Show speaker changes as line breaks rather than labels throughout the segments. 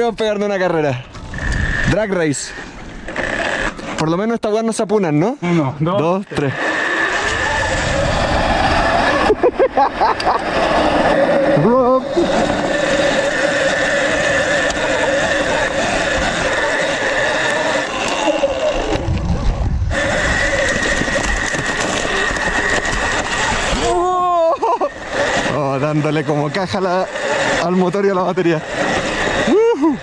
podríamos pegarnos una carrera. Drag race. Por lo menos estas weas no se apunan, ¿no?
Uno, dos.
Dos, tres. Bro. Oh, dándole como caja a la- al motor y a la batería. Ujú.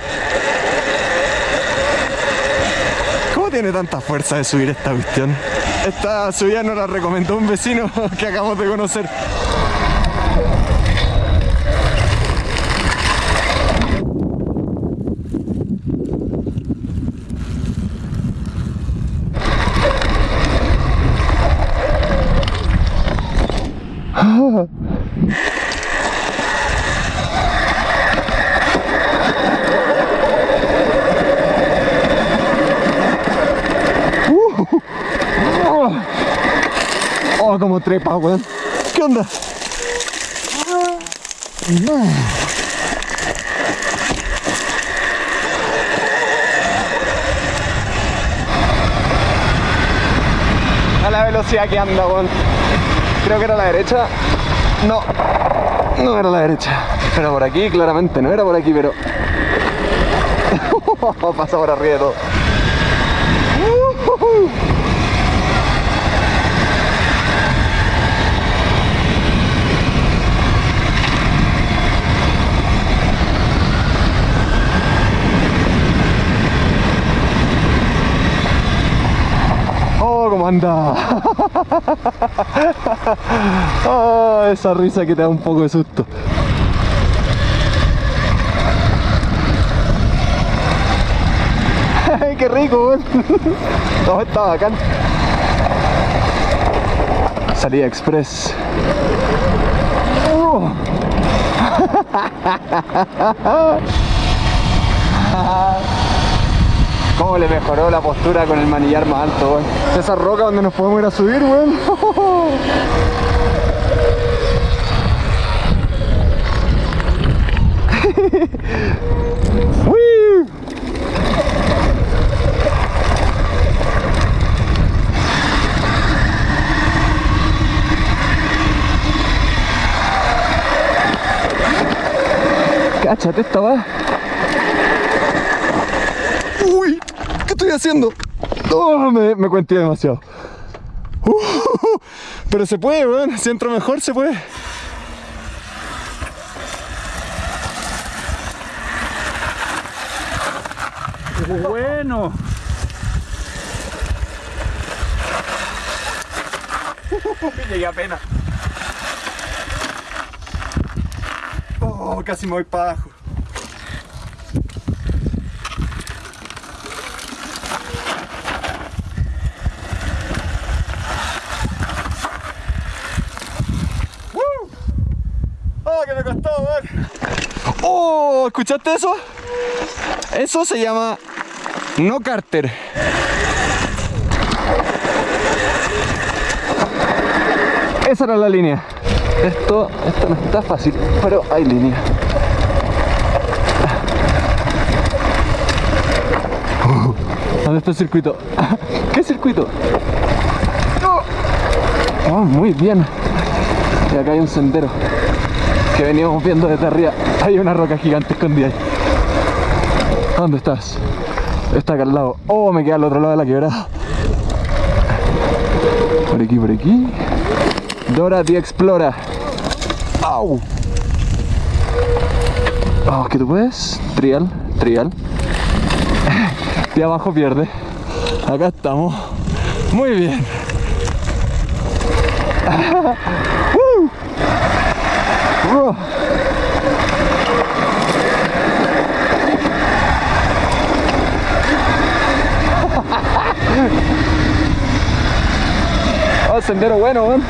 ¿Cómo tiene tanta fuerza de subir esta cuestión? Esta subida nos la recomendó un vecino que acabamos de conocer. Como trepa, weón. ¿Qué onda? A la velocidad que anda, weón. Creo que era la derecha. No, no era la derecha. Era por aquí, claramente. No era por aquí, pero... Pasa por arriba de todo. Oh, cómo anda. Oh, esa risa que te da un poco de susto. Qué rico. Oh, está bacán. Salida express. Oh. ¿Cómo le mejoró la postura con el manillar más alto, weón? Esa roca donde nos podemos ir a subir, weón. Cáchate esta va. Uy, ¿qué estoy haciendo? Oh, me, me cuenté demasiado. Pero se puede, weón. Si entro mejor, se puede.
Bueno.
Llegué apenas. Oh, casi me voy para abajo. ¡Oh. ¿Escuchaste eso? Eso se llama no cárter. Esa era la línea. Esto, esto no está fácil, pero hay línea. ¿Dónde está el circuito? ¿Qué circuito? Oh, muy bien. Y acá hay un sendero que veníamos viendo desde arriba. Hay una roca gigante escondida ahí. ¿Dónde estás? Está acá al lado. Oh, me queda al otro lado de la quebrada. Por aquí, por aquí. Dora the Explora. ¡Au! Oh, ¿qué tú puedes? Trial, trial. De abajo pierde. Acá estamos. Muy bien. Oh, sendero bueno, weón.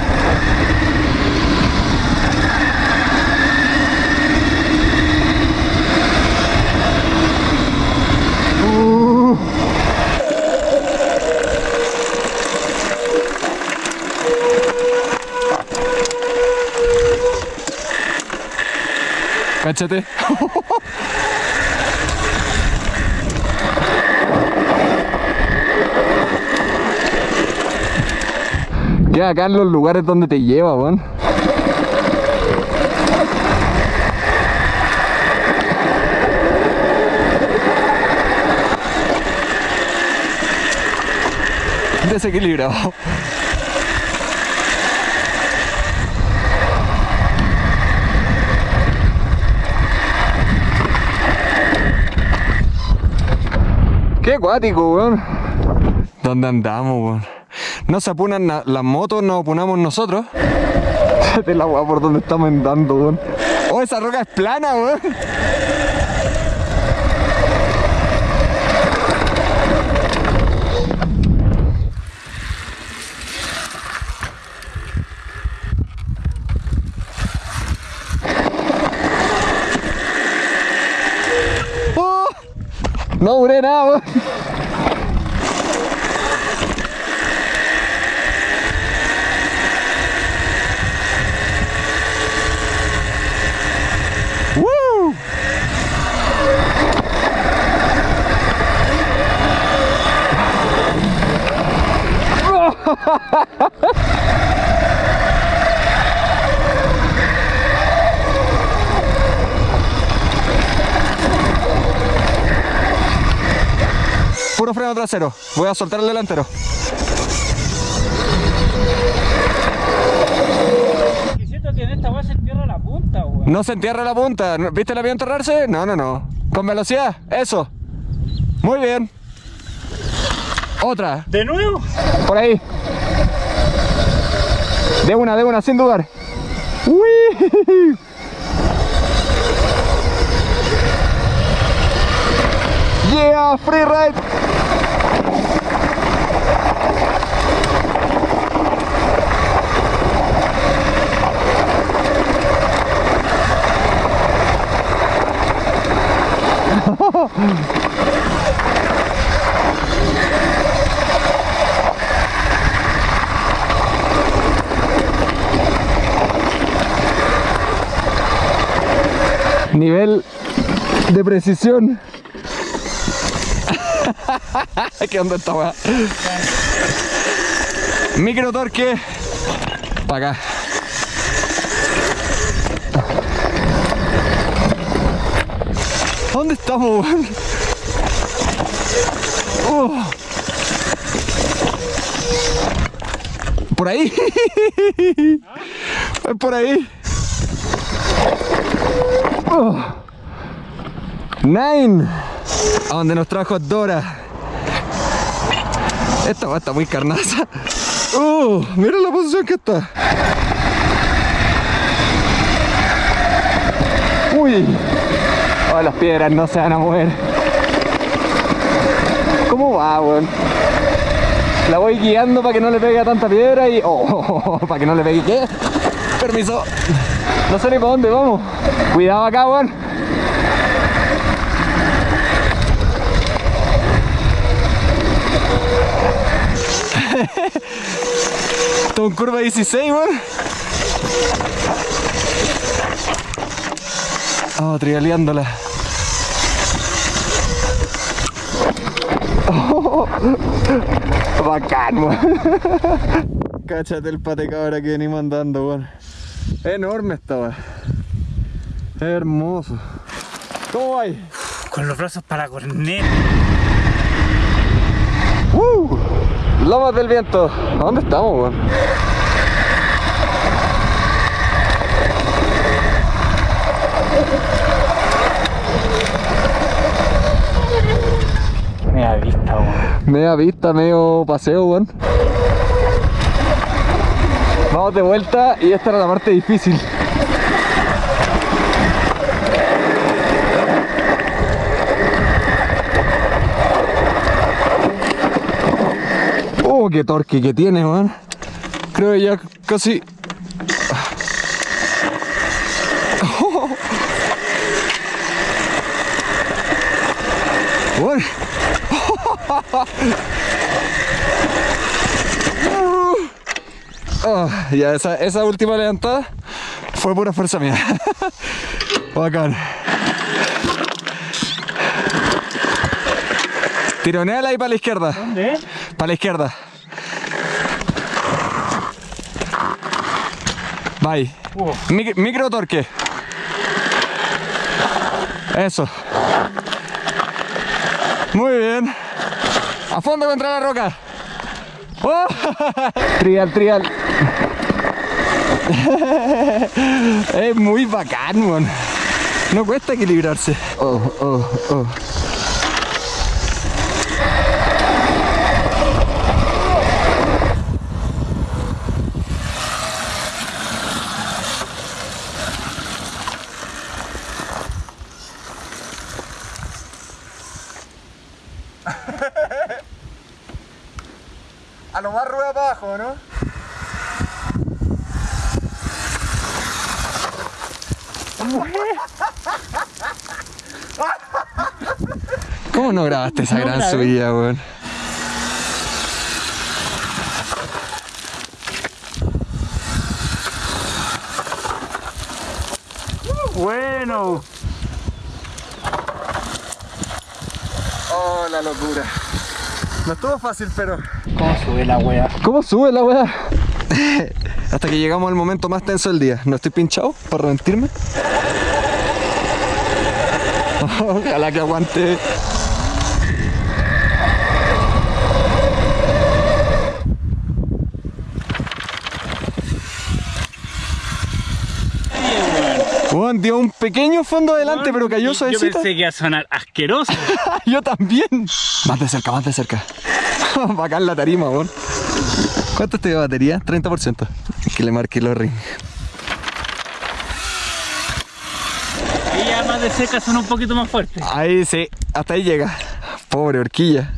Échate. que acá en los lugares donde te lleva, weón. Desequilibrado. Acuático, weón. ¿Dónde andamos, weón? No se apunan na- las motos, nos apunamos nosotros. de la weá por donde estamos andando, weón. Oh, esa roca es plana, weón. Oh, no duré trasero. Voy a soltar el delantero.
Que en esta se entierra la punta, weón.
No se entierra la punta. ¿No- ¿Viste el avión enterrarse? No, no, no. Con velocidad. Eso. Muy bien. Otra.
¿De nuevo?
Por ahí. De una, de una, sin dudar. ¡Uy! Yeah, free ride. Nivel de precisión. ¿Qué onda esta weá? Micro torque. Para acá. ¿Dónde estamos, weón? Oh. Por ahí. Por ahí. Oh. Nine. A donde nos trajo Dora. Esta va está muy carnaza. Uh, mira la posición que está. Uy. Oh, las piedras no se van a mover. ¿Cómo va, weón? La voy guiando para que no le pegue a tanta piedra y... Oh, para que no le pegue... ¿Qué? Permiso. No sé ni para dónde vamos. Cuidado acá, weón. Todo en curva 16, weón. Oh, trialeándola. Oh, bacán, weón. Cáchate el pate cabra que venimos andando, weón. Enorme esta weón. Hermoso. ¿Cómo va ahí?
Con los brazos para corner.
¡Uh! Lomas del viento. ¿A dónde estamos, weón?
Media vista, weón.
Media vista, medio paseo, weón. Vamos de vuelta y esta era la parte difícil. Oh, qué torque que tiene, weón. Creo que ya casi. Weón. Ah, ya, esa, esa última levantada fue pura fuerza mía. Bacán. Tironeala ahí para la izquierda.
¿Dónde?
Para la izquierda. Bye. Mic- micro torque. Eso. Muy bien. A fondo contra la roca. ¡Oh! Trial, trial. es muy bacán. No cuesta equilibrarse. Oh, oh, oh. A lo más rueda para abajo, ¿no? ¿Cómo no grabaste esa
No
gran
grabé.
subida, weón?
Bueno.
Oh, la locura. No estuvo fácil, pero...
¿Cómo sube la wea?
¿Cómo sube la weá? Hasta que llegamos al momento más tenso del día. ¿No estoy pinchado para reventirme? Ojalá que aguante. Dio un pequeño fondo adelante, pero cayó
Yo
suavecito.
pensé que iba a sonar asqueroso.
Yo también. Más de cerca, más de cerca. Bacán la tarima, weón. ¿Cuánto te dio batería? 30%. Que le marque los rings.
Y ya más de seca son un poquito más fuertes.
Ahí sí, hasta ahí llega. Pobre horquilla.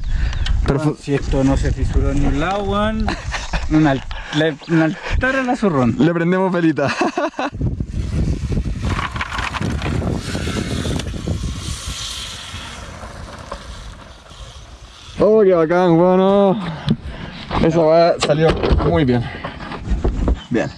Pero
Si esto no se fisuró en un lado, weón. Un altar a la zurrón.
le prendemos pelita. Oh, qué bacán, bueno. Esa weá salió muy bien. Bien.